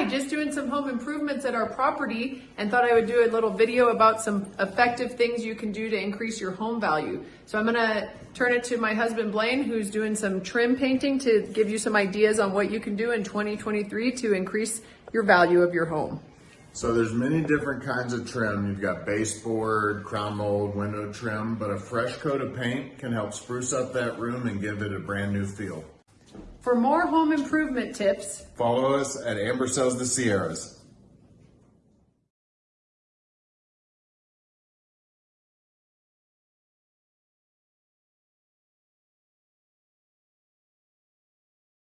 Hi, just doing some home improvements at our property and thought I would do a little video about some effective things you can do to increase your home value. So I'm gonna turn it to my husband Blaine, who's doing some trim painting to give you some ideas on what you can do in 2023 to increase your value of your home. So there's many different kinds of trim. You've got baseboard, crown mold, window trim, but a fresh coat of paint can help spruce up that room and give it a brand new feel. For more home improvement tips, Follow us at Amber Sells the Sierras.